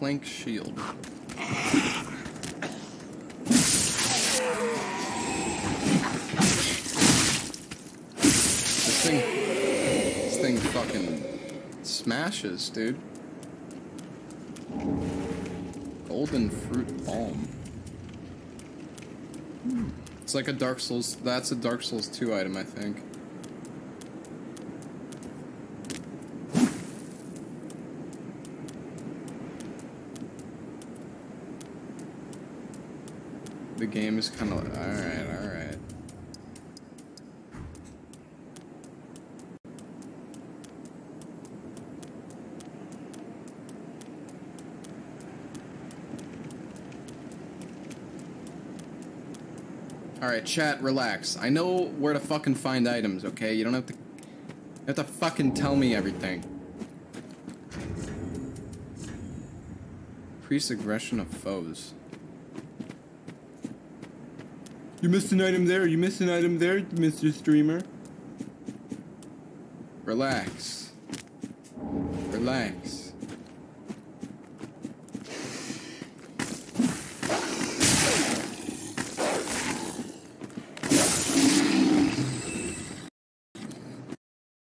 plank shield. This thing, this thing fucking smashes, dude. Golden fruit balm. Hmm. It's like a Dark Souls. That's a Dark Souls 2 item, I think. The game is kind of alright, alright. Alright, chat, relax. I know where to fucking find items, okay? You don't have to. You have to fucking tell me everything. Increase aggression of foes. You missed an item there, you missed an item there, Mr. Streamer. Relax. Relax.